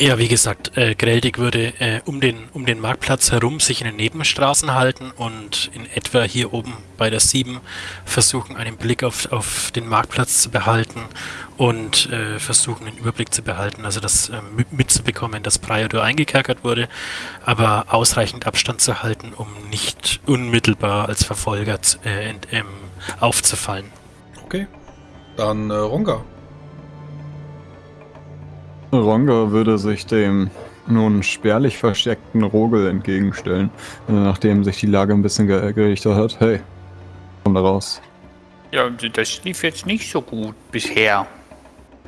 Ja, wie gesagt, äh, Greldig würde äh, um, den, um den Marktplatz herum sich in den Nebenstraßen halten und in etwa hier oben bei der 7 versuchen, einen Blick auf, auf den Marktplatz zu behalten und äh, versuchen, den Überblick zu behalten, also das äh, mitzubekommen, dass Priador eingekerkert wurde, aber ausreichend Abstand zu halten, um nicht unmittelbar als Verfolger äh, ähm, aufzufallen. Okay, dann äh, Ronga. Würde sich dem nun spärlich versteckten Rogel entgegenstellen, äh, nachdem sich die Lage ein bisschen gerichtet hat. Hey, komm da raus. Ja, das lief jetzt nicht so gut bisher.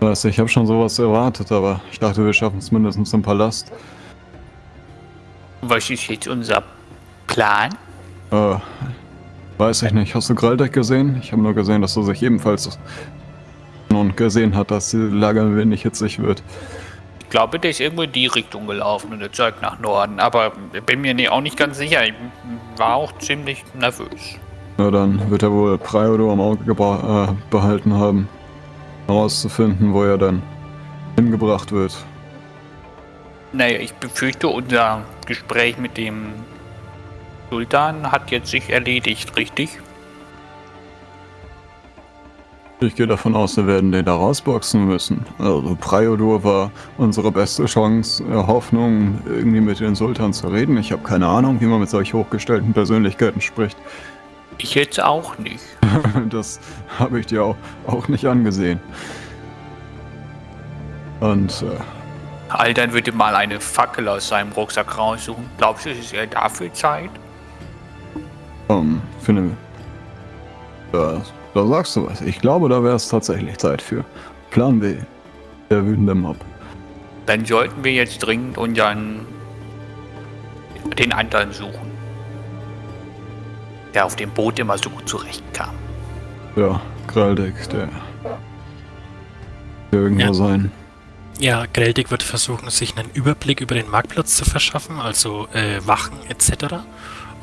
Weiß, ich habe schon sowas erwartet, aber ich dachte, wir schaffen es mindestens im Palast. Was ist jetzt unser Plan? Äh, weiß ich nicht. Hast du Graldek gesehen? Ich habe nur gesehen, dass er sich ebenfalls und gesehen hat, dass die Lage ein wenig hitzig wird. Ich glaube, der ist irgendwo in die Richtung gelaufen und der zeigt nach Norden, aber bin mir auch nicht ganz sicher. Ich war auch ziemlich nervös. Na dann wird er wohl Priodo am Auge äh, behalten haben, herauszufinden, wo er dann hingebracht wird. Naja, ich befürchte, unser Gespräch mit dem Sultan hat jetzt sich erledigt, richtig? Ich gehe davon aus, wir werden den da rausboxen müssen. Also Priodur war unsere beste Chance, äh, Hoffnung, irgendwie mit den Sultan zu reden. Ich habe keine Ahnung, wie man mit solch hochgestellten Persönlichkeiten spricht. Ich jetzt auch nicht. das habe ich dir auch, auch nicht angesehen. Und äh, Aldan würde mal eine Fackel aus seinem Rucksack raussuchen. Glaubst du, es ist er dafür Zeit? Um, finde das da sagst du was. Ich glaube, da wäre es tatsächlich Zeit für. Plan B. Der wütende Mob. Dann sollten wir jetzt dringend unseren den anderen suchen. Der auf dem Boot immer so gut zurechtkam. Ja, der. der irgendwo ja. sein. Ja, Greldig wird versuchen, sich einen Überblick über den Marktplatz zu verschaffen, also äh, Wachen etc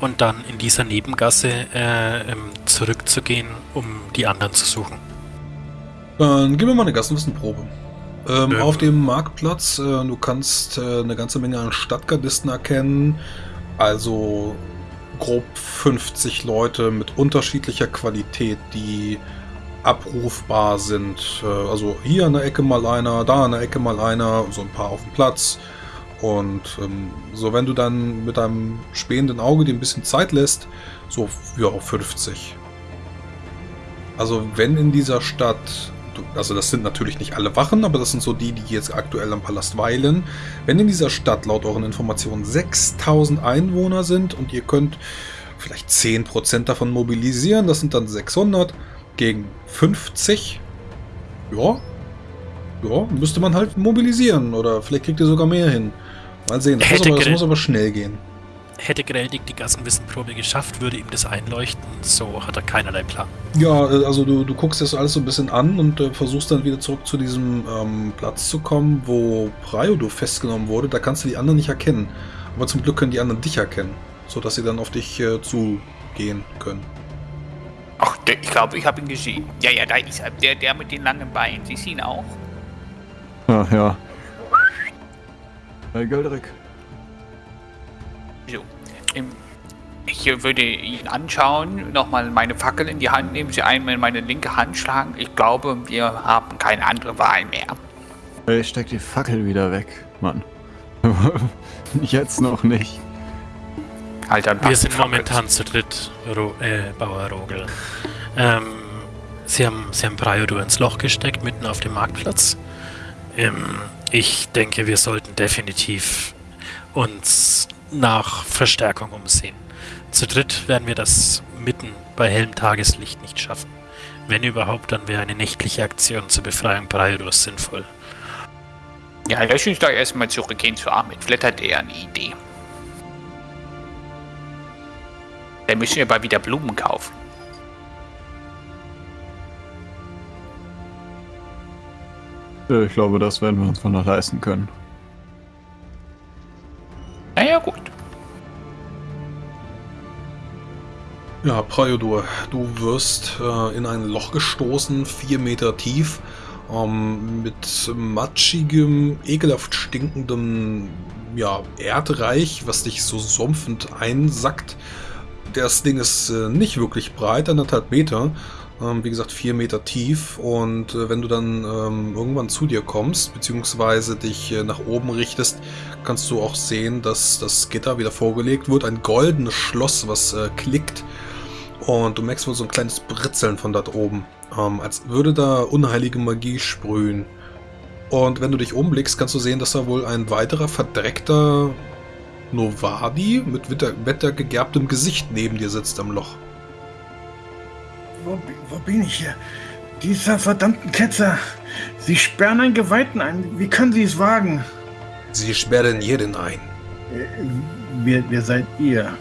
und dann in dieser Nebengasse äh, ähm, zurückzugehen, um die anderen zu suchen. Dann gib mir mal eine Gassenwissenprobe. Ähm, ähm. Auf dem Marktplatz, äh, du kannst äh, eine ganze Menge an Stadtgardisten erkennen, also grob 50 Leute mit unterschiedlicher Qualität, die abrufbar sind. Äh, also hier an der Ecke mal einer, da an der Ecke mal einer, so ein paar auf dem Platz. Und ähm, so, wenn du dann mit deinem spähenden Auge dir ein bisschen Zeit lässt, so ja, auf 50. Also wenn in dieser Stadt, also das sind natürlich nicht alle Wachen, aber das sind so die, die jetzt aktuell am Palast weilen. Wenn in dieser Stadt laut euren Informationen 6000 Einwohner sind und ihr könnt vielleicht 10% davon mobilisieren, das sind dann 600 gegen 50. Ja, ja, müsste man halt mobilisieren oder vielleicht kriegt ihr sogar mehr hin. Mal sehen, das, muss aber, das muss aber, schnell gehen. Hätte Greldig die Gassenwissenprobe geschafft, würde ihm das einleuchten. So hat er keinerlei Plan. Ja, äh, also du, du guckst das alles so ein bisschen an und äh, versuchst dann wieder zurück zu diesem ähm, Platz zu kommen, wo Priodo festgenommen wurde. Da kannst du die anderen nicht erkennen. Aber zum Glück können die anderen dich erkennen, sodass sie dann auf dich äh, zugehen können. Ach, der, ich glaube, ich habe ihn gesehen. Ja, ja, da ist er. Der, der mit den langen Beinen. Sie sehen auch. Ach ja. Hey, Geldrick. So. Ich würde ihn anschauen, nochmal meine Fackel in die Hand nehmen, sie einmal in meine linke Hand schlagen. Ich glaube, wir haben keine andere Wahl mehr. Ich steck die Fackel wieder weg, Mann. Jetzt noch nicht. Alter, wir sind momentan zu dritt, Ro äh, Bauer Rogel. Ähm, sie haben, sie haben Priodo ins Loch gesteckt, mitten auf dem Marktplatz. Ähm, ich denke, wir sollten definitiv uns nach Verstärkung umsehen. Zu dritt werden wir das mitten bei hellem Tageslicht nicht schaffen. Wenn überhaupt, dann wäre eine nächtliche Aktion zur Befreiung Braidos sinnvoll. Ja, lass uns doch erstmal zurückgehen zu Ahmed. Vielleicht hat er eine Idee. Dann müssen wir mal wieder Blumen kaufen. Ich glaube, das werden wir uns von noch leisten können. Naja, gut. Ja, Priodur, du wirst äh, in ein Loch gestoßen, vier Meter tief. ähm, mit matschigem, ekelhaft stinkendem ja, Erdreich, was dich so sumpfend einsackt. Das Ding ist äh, nicht wirklich breit, anderthalb Meter. Ähm, wie gesagt, vier Meter tief. Und äh, wenn du dann ähm, irgendwann zu dir kommst, beziehungsweise dich äh, nach oben richtest, kannst du auch sehen, dass das Gitter wieder vorgelegt wird. Ein goldenes Schloss, was äh, klickt. Und du merkst wohl so ein kleines Britzeln von dort oben. Ähm, als würde da unheilige Magie sprühen. Und wenn du dich umblickst, kannst du sehen, dass da wohl ein weiterer verdreckter Novadi mit wettergegerbtem Gesicht neben dir sitzt am Loch. Wo, wo bin ich hier? Dieser verdammten Ketzer. Sie sperren einen Geweihten ein. Wie können Sie es wagen? Sie sperren jeden ein. Äh, wer, wer seid ihr?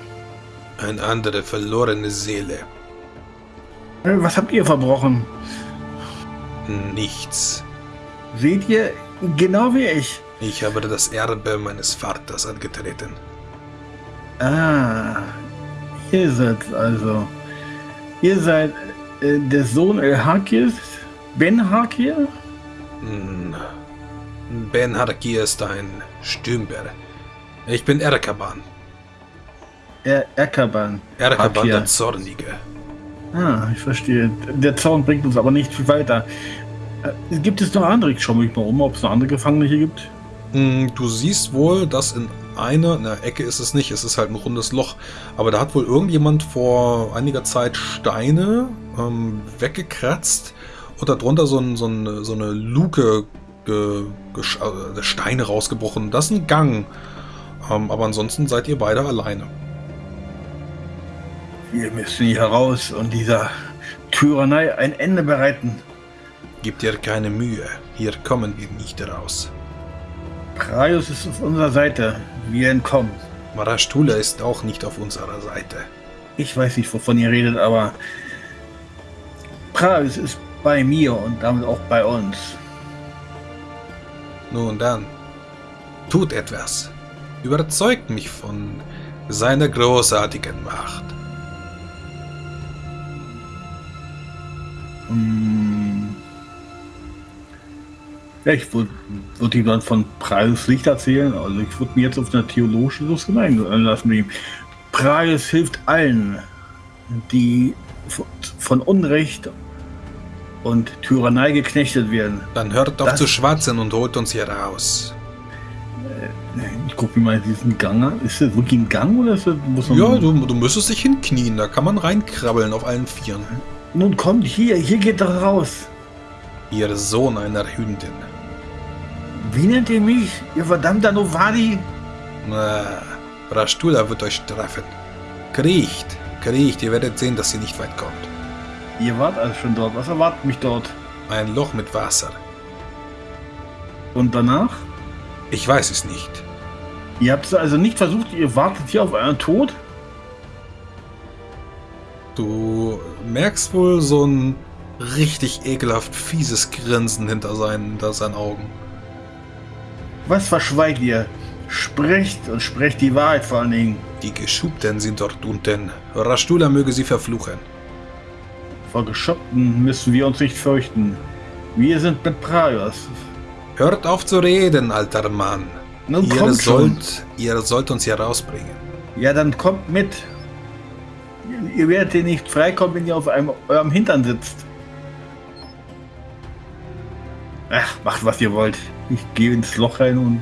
Eine andere verlorene Seele. Äh, was habt ihr verbrochen? Nichts. Seht ihr, genau wie ich. Ich habe das Erbe meines Vaters angetreten. Ah, ihr seid also. Ihr seid äh, der Sohn El-Hakir? Ben Hakir? Hm. Ben Hakir ist ein Stümper. Ich bin Erkaban. Er Erkaban. Erkaban der Zornige. Ah, ich verstehe. Der Zorn bringt uns aber nicht viel weiter. Äh, gibt es noch andere? Ich schaue mich mal um, ob es noch andere Gefangene hier gibt. Hm, du siehst wohl, dass in einer, in der Ecke ist es nicht, es ist halt ein rundes Loch, aber da hat wohl irgendjemand vor einiger Zeit Steine ähm, weggekratzt und darunter so, ein, so, ein, so eine Luke, ge, ge, äh, Steine rausgebrochen. Das ist ein Gang, ähm, aber ansonsten seid ihr beide alleine. Wir müssen hier raus und dieser Tyrannei ein Ende bereiten. Gib dir keine Mühe, hier kommen wir nicht raus. Praios ist auf unserer Seite. Wir entkommen. Marashtula ist auch nicht auf unserer Seite. Ich weiß nicht, wovon ihr redet, aber Praios ist bei mir und damit auch bei uns. Nun dann, tut etwas. Überzeugt mich von seiner großartigen Macht. Hm. Ja, ich würde würd ihm dann von Preis Licht erzählen. Also ich würde mir jetzt auf eine theologische Diskussion einlassen. Preis hilft allen, die von Unrecht und Tyrannei geknechtet werden. Dann hört doch das, zu schwatzen und holt uns hier raus. Äh, ich gucke mir mal diesen Gang an. Ist das wirklich ein Gang oder ist das, muss man Ja, du, du müsstest dich hinknien. Da kann man reinkrabbeln auf allen Vieren. Nun kommt hier, hier geht doch raus. Ihr Sohn einer Hündin. Wie nennt ihr mich, ihr verdammter Novadi? Na, Rastula wird euch treffen. Kriecht, kriecht, ihr werdet sehen, dass ihr nicht weit kommt. Ihr wart also schon dort. Was erwartet mich dort? Ein Loch mit Wasser. Und danach? Ich weiß es nicht. Ihr habt also nicht versucht, ihr wartet hier auf euren Tod? Du merkst wohl so ein richtig ekelhaft fieses Grinsen hinter seinen, hinter seinen Augen. Was verschweigt ihr? Sprecht und sprecht die Wahrheit vor allen Dingen. Die Geschubten sind dort unten. Rastula möge sie verfluchen. Vor Geschoppten müssen wir uns nicht fürchten. Wir sind mit Praios. Hört auf zu reden, alter Mann. Nun ihr, sollt, ihr sollt uns hier rausbringen. Ja, dann kommt mit. Ihr werdet hier nicht freikommen, wenn ihr auf einem, eurem Hintern sitzt. Ach, macht was ihr wollt. Ich gehe ins Loch rein und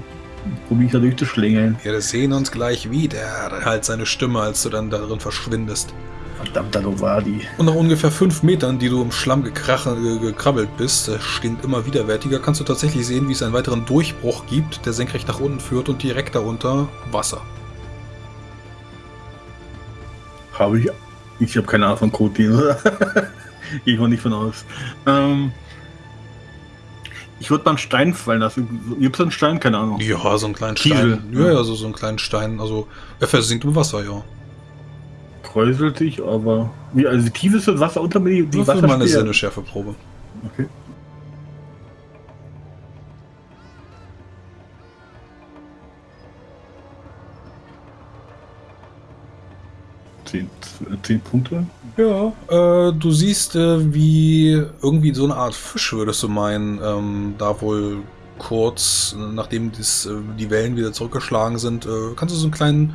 probiere mich da durchzuschlängeln. Wir sehen uns gleich wieder, halt seine Stimme, als du dann darin verschwindest. Verdammter Novadi. Und nach ungefähr fünf Metern, die du im Schlamm gekrabbelt bist, stinkt immer widerwärtiger, kannst du tatsächlich sehen, wie es einen weiteren Durchbruch gibt, der senkrecht nach unten führt und direkt darunter Wasser. Habe ich. Ich habe keine Ahnung von Code. Gehe ich mal nicht von aus. Ähm, ich würde mal einen Stein fallen lassen. Gibt es einen Stein? Keine Ahnung. Ja, so einen kleinen Kiesel. Stein. Ja, ja, so, so einen kleinen Stein. Also, er versinkt im Wasser, ja. Kräuselt sich, aber. Wie, also, tief ist das Wasser unter mir? Die das ist mal eine Sinneschärfeprobe. Okay. 10, 10 Punkte. Ja, äh, du siehst, äh, wie irgendwie so eine Art Fisch, würdest du meinen, ähm, da wohl kurz, äh, nachdem das, äh, die Wellen wieder zurückgeschlagen sind, äh, kannst du so einen kleinen,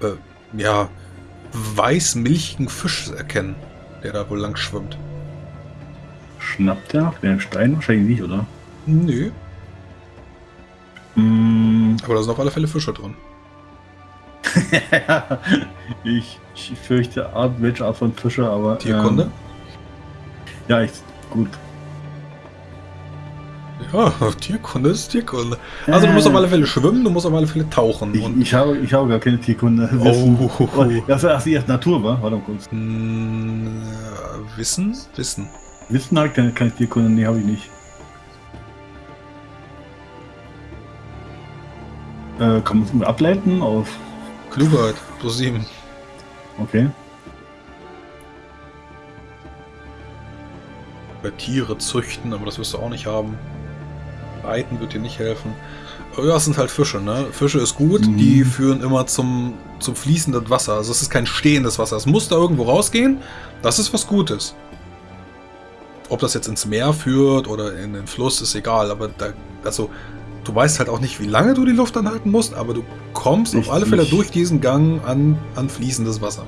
äh, ja, weiß-milchigen Fisch erkennen, der da wohl lang schwimmt. Schnappt der nach dem Stein? Wahrscheinlich nicht, oder? Nö, Mm, aber da sind auf alle Fälle Fische drin. ich, ich fürchte Art, welche Art von Fische, aber. Tierkunde? Ähm, ja, ich, gut. Ja, Tierkunde ist Tierkunde. Also du musst auf alle Fälle schwimmen, du musst auf alle Fälle tauchen. Ich, ich, habe, ich habe gar keine Tierkunde. Oh. Oh, das war erst Natur, war? Warte mal kurz. Mh, äh, Wissen? Wissen. Wissen habe ich keine, keine Tierkunde, nee, habe ich nicht. Äh, kann man es ableiten auf. Klugheit, plus 7. Okay. Bei Tiere züchten, aber das wirst du auch nicht haben. Reiten wird dir nicht helfen. Ja, es sind halt Fische, ne? Fische ist gut, Mhm. die führen immer zum, zum fließenden Wasser. Also es ist kein stehendes Wasser. Es muss da irgendwo rausgehen. Das ist was Gutes. Ob das jetzt ins Meer führt oder in den Fluss, ist egal. Aber da, also, du weißt halt auch nicht, wie lange du die Luft anhalten musst, aber du kommst auf alle Fälle Richtig. durch diesen Gang an, an fließendes Wasser.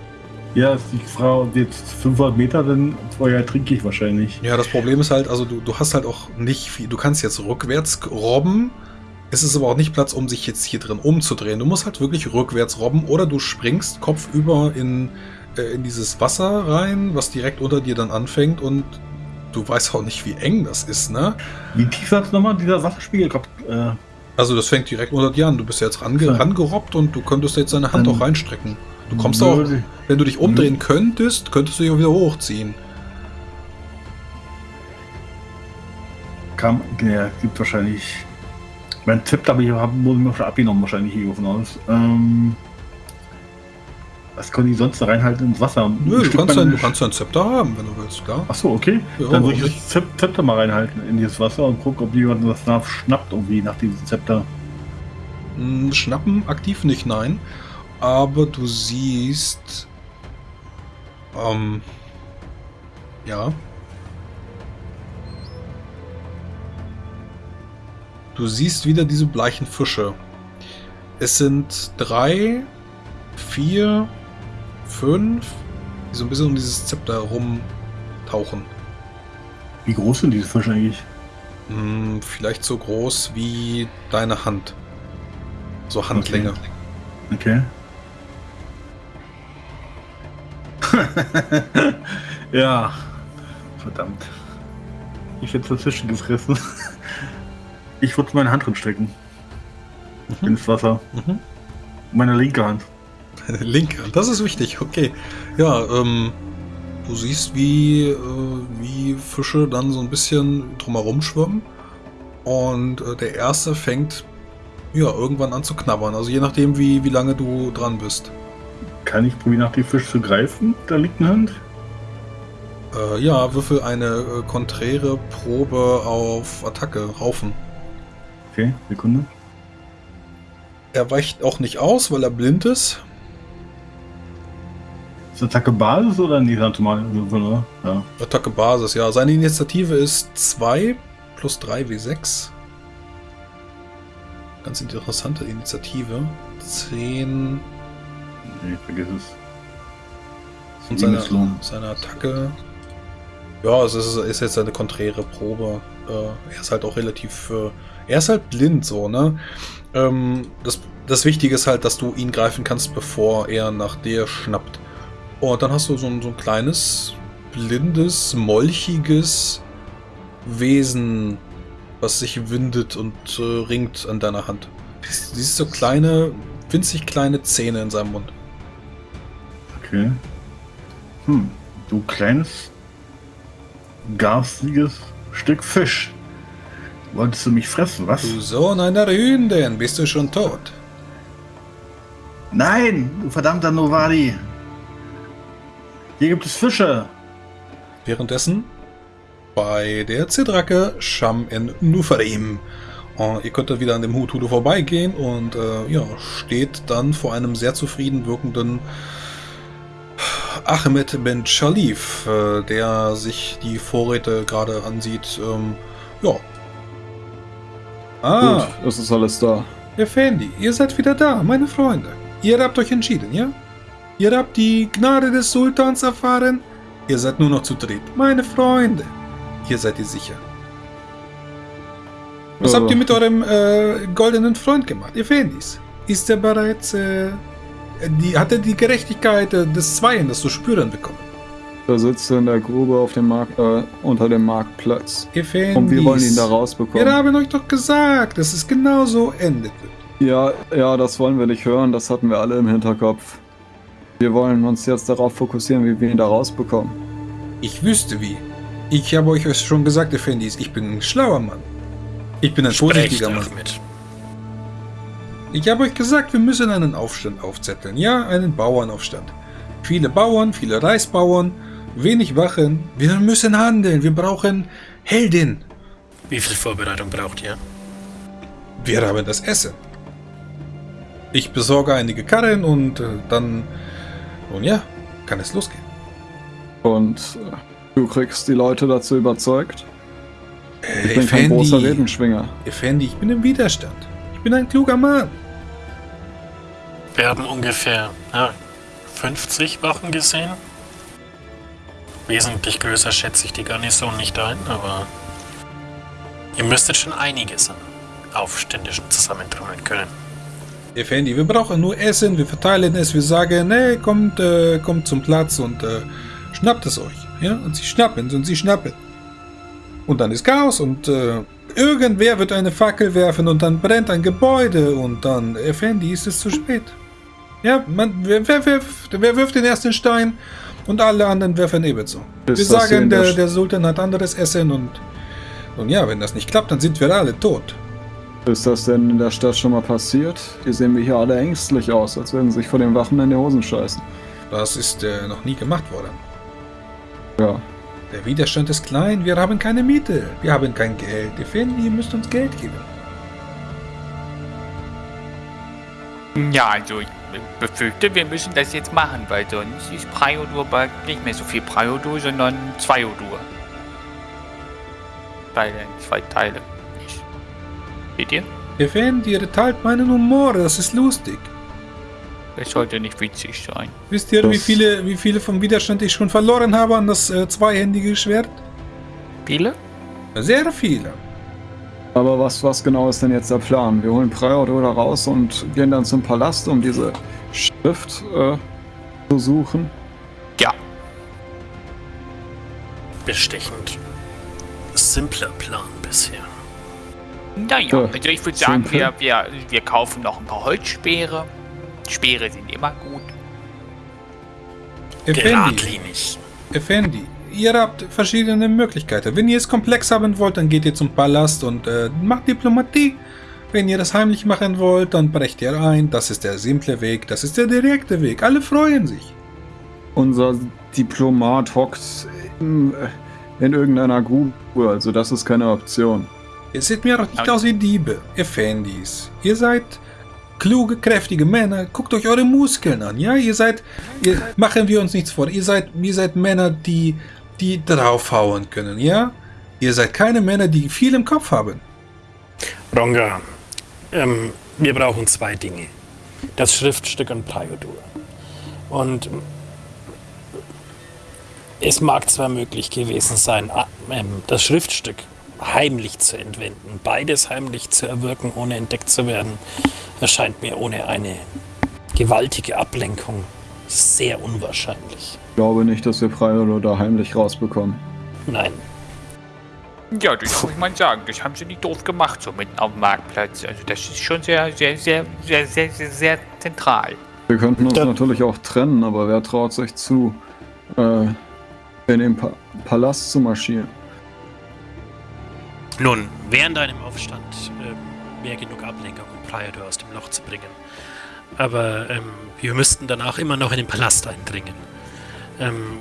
Ja, ist die ob jetzt 500 Meter, dann vorher trinke ich wahrscheinlich. Ja, das Problem ist halt, also du, du hast halt auch nicht viel. Du kannst jetzt rückwärts robben. Es ist aber auch nicht Platz, um sich jetzt hier drin umzudrehen. Du musst halt wirklich rückwärts robben oder du springst kopfüber in, äh, in dieses Wasser rein, was direkt unter dir dann anfängt und du weißt auch nicht, wie eng das ist, ne? Wie tief sagt nochmal dieser Wasserspiegel? Äh, Also das fängt direkt unter dir an. Du bist ja jetzt range, rangerobbt und du könntest jetzt deine Hand auch reinstrecken. Du kommst auch, würde- wenn du dich umdrehen könntest, könntest du dich auch wieder hochziehen. Kam, ja, gibt wahrscheinlich. Mein Tipp habe ich hab, wurde mir schon abgenommen, wahrscheinlich hier davon aus. Ähm, was können die sonst da reinhalten ins Wasser? Nö, du kannst, ein, du kannst ein Zepter haben, wenn du willst, klar. Ach so, okay. Ja, Dann würde ich das Zep- Zepter mal reinhalten in dieses Wasser und gucken, ob jemand was nach schnappt irgendwie nach diesem Zepter. Hm, Schnappen aktiv nicht, nein. Aber du siehst. Ähm. Ja. Du siehst wieder diese bleichen Fische. Es sind drei, vier, fünf, die so ein bisschen um dieses Zepter rumtauchen. Wie groß sind diese Fische eigentlich? Hm, vielleicht so groß wie deine Hand. So Handlänge. Okay. ja. Verdammt. Ich hätte dazwischen gefressen. Ich würde meine Hand drin stecken. Mhm. Ins Wasser. Mhm. Meine linke Hand. Linke, das ist wichtig, okay. Ja, ähm, du siehst, wie, äh, wie Fische dann so ein bisschen drumherum schwimmen. Und äh, der erste fängt ja irgendwann an zu knabbern. Also je nachdem, wie, wie lange du dran bist. Kann ich probieren, nach dem Fisch zu greifen? Da liegt eine Hand. Äh, ja, würfel eine äh, konträre Probe auf Attacke, Raufen. Okay, Sekunde. Er weicht auch nicht aus, weil er blind ist. Ist Attacke Basis oder nicht normal? Oder? Ja. Attacke Basis, ja. Seine Initiative ist 2 plus 3 W6. Ganz interessante Initiative. 10 Nee, vergiss es. und seine, seine Attacke. Ja, es ist, ist jetzt eine konträre Probe. Äh, er ist halt auch relativ. Äh, er ist halt blind so, ne? Ähm, das, das Wichtige ist halt, dass du ihn greifen kannst, bevor er nach dir schnappt. Und dann hast du so ein, so ein kleines, blindes, molchiges Wesen, was sich windet und äh, ringt an deiner Hand. Siehst so kleine, winzig kleine Zähne in seinem Mund. Okay. Hm, du kleines, garstiges Stück Fisch. Wolltest du mich fressen, was? Du Sohn einer Hündin, bist du schon tot? Nein, du verdammter Novadi. Hier gibt es Fische. Währenddessen bei der Zidrake Sham in Nufarim. Und ihr könnt wieder an dem Hutudu vorbeigehen und äh, ja, steht dann vor einem sehr zufrieden wirkenden Ahmed Ben Shalif, äh, der sich die Vorräte gerade ansieht. Ähm, ja. Ah, Gut, es ist alles da. Effendi, ihr seid wieder da, meine Freunde. Ihr habt euch entschieden, ja? Ihr habt die Gnade des Sultans erfahren. Ihr seid nur noch zu dritt. Meine Freunde, hier seid ihr sicher. Was Äh. habt ihr mit eurem äh, goldenen Freund gemacht, Effendis? Ist er bereits, äh, die, hat er die Gerechtigkeit äh, des Zweiens zu spüren bekommen? Da sitzt er in der Grube auf dem Markt, äh, unter dem Marktplatz. Effendis. Und wir wollen ihn da Wir rausbekommen. haben euch doch gesagt, dass es genau so endet. Ja, ja, das wollen wir nicht hören, das hatten wir alle im Hinterkopf. Wir wollen uns jetzt darauf fokussieren, wie wir ihn da rausbekommen. Ich wüsste wie. Ich habe euch schon gesagt, Effendis, ich bin ein schlauer Mann. Ich bin ein vorsichtiger Mann. mit. Ich habe euch gesagt, wir müssen einen Aufstand aufzetteln. Ja, einen Bauernaufstand. Viele Bauern, viele Reisbauern, wenig Wachen. Wir müssen handeln. Wir brauchen Heldin. Wie viel Vorbereitung braucht ihr? Wir haben das Essen. Ich besorge einige Karren und äh, dann, nun ja, kann es losgehen. Und äh, du kriegst die Leute dazu überzeugt. Äh, Ich bin kein großer Redenschwinger. Effendi, ich bin im Widerstand. Ich bin ein kluger Mann. Wir haben ungefähr ja, 50 Wachen gesehen. Wesentlich größer schätze ich die Garnison nicht ein, aber ihr müsstet schon einiges an Aufständischen zusammentrommeln können. Effendi, wir brauchen nur Essen, wir verteilen es, wir sagen, nee, kommt, äh, kommt zum Platz und äh, schnappt es euch. Ja? Und sie schnappen und sie schnappen. Und dann ist Chaos und äh, irgendwer wird eine Fackel werfen und dann brennt ein Gebäude und dann, Effendi, ist es zu spät. Ja, man, wer, wer, wirft, wer wirft den ersten Stein und alle anderen werfen ebenso. Wir sagen, der der, Sultan hat anderes Essen und, und ja, wenn das nicht klappt, dann sind wir alle tot. Ist das denn in der Stadt schon mal passiert? Hier sehen wir hier alle ängstlich aus, als würden sie sich vor den Wachen in die Hosen scheißen. Das ist äh, noch nie gemacht worden. Ja, Der Widerstand ist klein, wir haben keine Miete, wir haben kein Geld. Effendi, ihr müsst uns Geld geben. Ja, also ich befürchte, wir müssen das jetzt machen, weil sonst ist Priodur bald nicht mehr so viel Priodur, sondern Zweiodur. Bei den zwei Teile. Ich. Seht ihr? Effendi, ihr teilt meinen Humor, das ist lustig. Das sollte nicht witzig sein. Wisst ihr, Das- wie viele, wie viele vom Widerstand ich schon verloren habe an das äh, zweihändige Schwert? Viele? Sehr viele. aber was, was genau ist denn jetzt der Plan? Wir holen Prior da raus und gehen dann zum Palast, um diese Schrift äh, zu suchen. Ja. Bestechend. Simpler Plan bisher. Naja, Ja, also ich würde sagen, wir, wir, wir kaufen noch ein paar Holzspeere. Speere sind immer gut. Effendi, Geradlinig. Effendi, ihr habt verschiedene Möglichkeiten. Wenn ihr es komplex haben wollt, dann geht ihr zum Palast und äh, macht Diplomatie. Wenn ihr das heimlich machen wollt, dann brecht ihr ein. Das ist der simple Weg, das ist der direkte Weg. Alle freuen sich. Unser Diplomat hockt in, äh, in irgendeiner Grube, also das ist keine Option. Ihr seht mir doch nicht aus wie Diebe, Effendis. Ihr seid kluge, kräftige Männer. Guckt euch eure Muskeln an, ja? Ihr seid, ihr, machen wir uns nichts vor. Ihr seid, ihr seid Männer, die, die draufhauen können, ja? Ihr seid keine Männer, die viel im Kopf haben. Ronga, ähm, wir brauchen zwei Dinge. Das Schriftstück und Priodur. Und es mag zwar möglich gewesen sein, ah, ähm, das Schriftstück heimlich zu entwenden, beides heimlich zu erwirken, ohne entdeckt zu werden, erscheint mir ohne eine gewaltige Ablenkung sehr unwahrscheinlich. Ich glaube nicht, dass wir Prior da heimlich rausbekommen. Nein, Ja, das muss man sagen. Das haben sie nicht doof gemacht, so mitten auf dem Marktplatz. Also das ist schon sehr, sehr, sehr, sehr, sehr, sehr, sehr zentral. Wir könnten uns Da- natürlich auch trennen, aber wer traut sich zu, äh, in den pa Palast zu marschieren? Nun, während einem Aufstand ähm, wäre genug Ablenkung, um Prior aus dem Loch zu bringen. Aber ähm, wir müssten danach immer noch in den Palast eindringen. Ähm,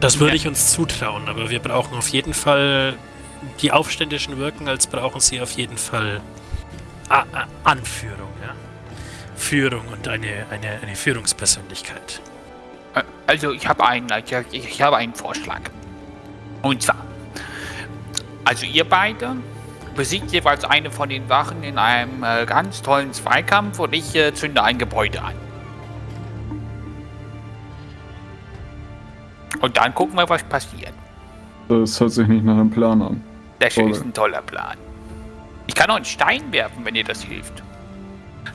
das würde Ja. ich uns zutrauen, aber wir brauchen auf jeden Fall, die Aufständischen wirken, als brauchen sie auf jeden Fall A A Anführung, ja? Führung und eine, eine, eine Führungspersönlichkeit. Also ich habe einen, ich, ich habe einen Vorschlag. Und zwar, also ihr beide besiegt jeweils eine von den Wachen in einem äh, ganz tollen Zweikampf und ich äh, zünde ein Gebäude an. Und dann gucken wir, was passiert. Das hört sich nicht nach einem Plan an. Das Toll. ist ein toller Plan. Ich kann auch einen Stein werfen, wenn ihr das hilft.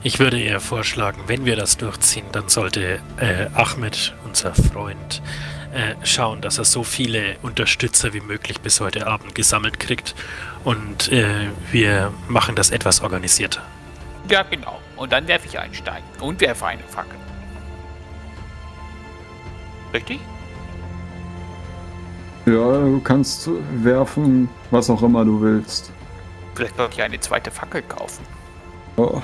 Ich würde eher vorschlagen, wenn wir das durchziehen, dann sollte äh, Ahmed, unser Freund, äh, schauen, dass er so viele Unterstützer wie möglich bis heute Abend gesammelt kriegt. Und äh, wir machen das etwas organisierter. Ja, genau. Und dann werfe ich einen Stein und werfe eine Fackel. Richtig? Ja, du kannst werfen, was auch immer du willst. Vielleicht sollte ich eine zweite Fackel kaufen. Oh.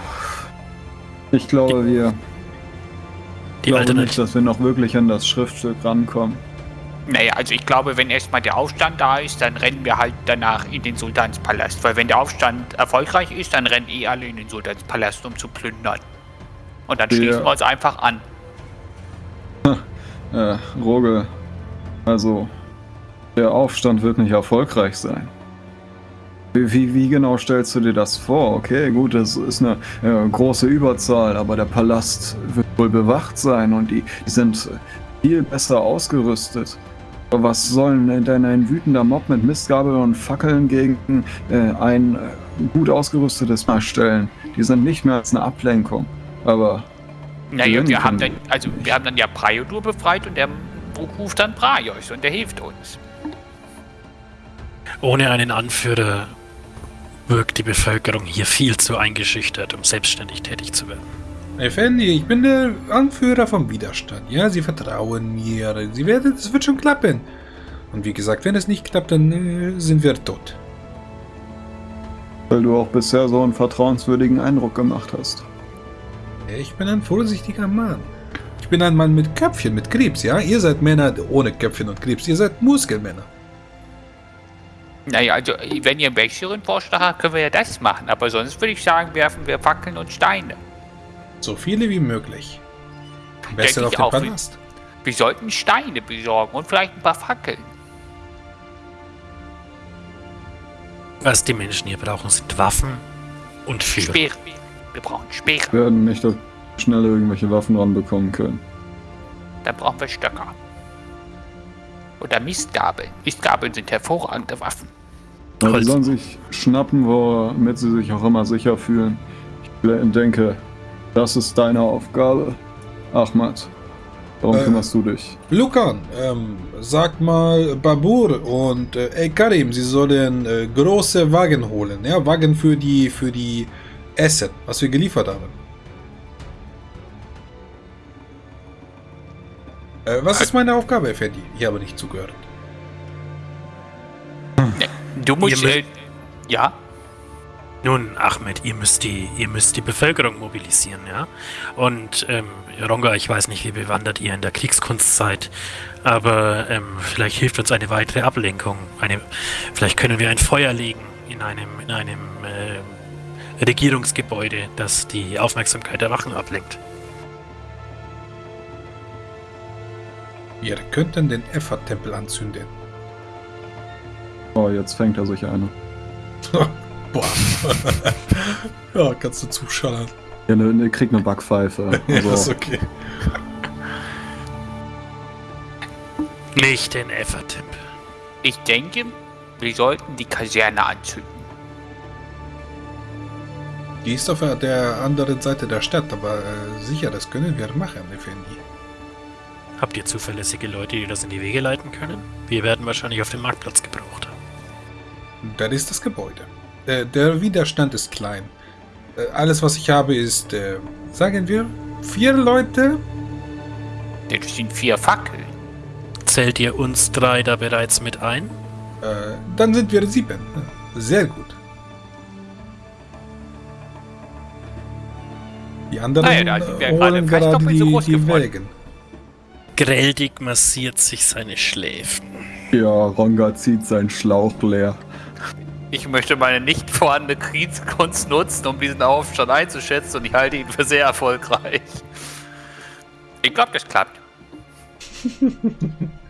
Ich glaube, wir Die glaube nicht, Alternative. dass wir noch wirklich an das Schriftstück rankommen. Naja, also ich glaube, wenn erstmal der Aufstand da ist, dann rennen wir halt danach in den Sultanspalast. Weil wenn der Aufstand erfolgreich ist, dann rennen eh alle in den Sultanspalast, um zu plündern. Und dann Ja. schließen wir uns einfach an. Äh, Rogel, also der Aufstand wird nicht erfolgreich sein. Wie, wie, genau stellst du dir das vor? Okay, gut, das ist eine äh, große Überzahl, aber der Palast wird wohl bewacht sein und die, die sind viel besser ausgerüstet. Aber was sollen denn ein wütender Mob mit Mistgabeln und Fackeln gegen äh, ein äh, gut ausgerüstetes Mal stellen? Die sind nicht mehr als eine Ablenkung. Aber Naja, wir haben dann, also wir haben dann ja Praiodur befreit und der ruft dann Praios und der hilft uns. Ohne einen Anführer wirkt die Bevölkerung hier viel zu eingeschüchtert, um selbstständig tätig zu werden. Effendi, ich bin der Anführer vom Widerstand. Ja, Sie vertrauen mir. Sie werden, es wird schon klappen. Und wie gesagt, wenn es nicht klappt, dann äh, sind wir tot. weil du auch bisher so einen vertrauenswürdigen Eindruck gemacht hast. Ich bin ein vorsichtiger Mann. Ich bin ein Mann mit Köpfchen, mit Krebs, ja? Ihr seid Männer ohne Köpfchen und Krebs. Ihr seid Muskelmänner. Naja, also wenn ihr einen besseren Vorschlag habt, können wir ja das machen. Aber sonst würde ich sagen, werfen wir Fackeln und Steine. So viele wie möglich. Besser Denke auf ich den auch. Palast. Wir sollten Steine besorgen und vielleicht ein paar Fackeln. Was die Menschen hier brauchen, sind Waffen und Führer. Speere. Wir brauchen Speere. Wir werden nicht so schnell irgendwelche Waffen ranbekommen können. Dann brauchen wir Stöcker. Oder Mistgabeln. Mistgabeln sind hervorragende Waffen. Holz. sollen sich schnappen, womit sie sich auch immer sicher fühlen. Ich denke, das ist deine Aufgabe, Ahmad. Darum Äh. kümmerst du dich. Lukan, ähm, sag mal Babur und äh, ey Karim, sie sollen äh, große Wagen holen. Ja, Wagen für die, für die Essen, was wir geliefert haben. Äh, was ist meine Aufgabe, Effendi? Ich habe nicht zugehört. Du musst. Ihr Äh, ja? Nun, Ahmed, ihr müsst die, ihr müsst die Bevölkerung mobilisieren, ja. Und ähm, Ronga, ich weiß nicht, wie bewandert ihr in der Kriegskunst seid, aber ähm, vielleicht hilft uns eine weitere Ablenkung. Eine, vielleicht können wir ein Feuer legen in einem, in einem äh, Regierungsgebäude, das die Aufmerksamkeit der Wachen ablenkt. Wir könnten den Effat-Tempel anzünden. Oh, jetzt fängt er sich eine. Boah. ja, kannst du zuschallern. Ja, ne, ne, kriegt eine Backpfeife. Ja, ist Also, okay. Nicht den Effertempel. Ich denke, wir sollten die Kaserne anzünden. Die ist auf der anderen Seite der Stadt, aber äh, sicher, das können wir machen, Effendi. Habt ihr zuverlässige Leute, die das in die Wege leiten können? Wir werden wahrscheinlich auf dem Marktplatz gebraucht. Das ist das Gebäude. Äh, der Widerstand ist klein. Äh, alles, was ich habe, ist, äh, sagen wir, vier Leute. Das sind vier Fackeln. Zählt ihr uns drei da bereits mit ein? Äh, dann sind wir sieben. Sehr gut. Die anderen Naja, da sind wir äh, gerade gerade doppelt so die, groß die geworden. Wägen. Greldig massiert sich seine Schläfen. ja, Ronga zieht seinen Schlauch leer. Ich möchte meine nicht vorhandene Kriegskunst nutzen, um diesen Aufstand einzuschätzen und ich halte ihn für sehr erfolgreich. Ich glaube, das klappt.